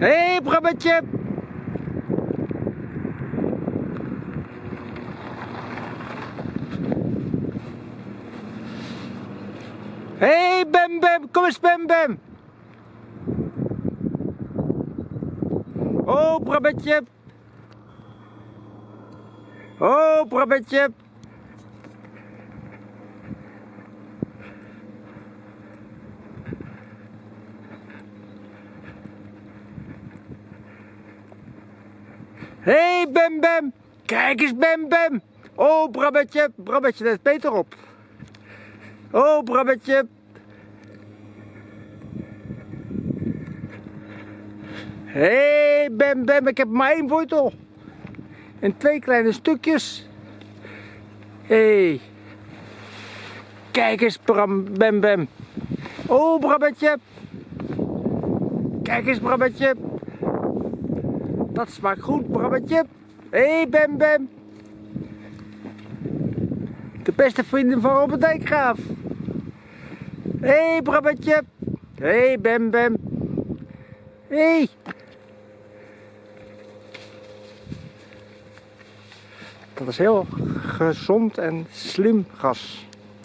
Hé, hey, Brabbetje! Hé, hey, Bem Bem! Kom eens, Bem Bem! Oh, Brabbetje! Oh, Brabbetje! Hé, hey, Bem Bem! Kijk eens, Bem Bem! Oh, Brabbetje! Brabbetje, let beter op. Oh, Brabbetje! Hé, hey, Bem Bem, ik heb maar één wortel. En twee kleine stukjes. Hé. Hey. Kijk eens, Bram, Bem Bem. Oh, Brabbetje! Kijk eens, Brabbetje! Dat smaakt goed, Brabbetje. Hé, hey, Bem Bem. De beste vrienden van Robert Dijkgraaf. Hé, hey, Brabbetje. Hé, hey, Bem Bem. Hé. Hey. Dat is heel gezond en slim gas.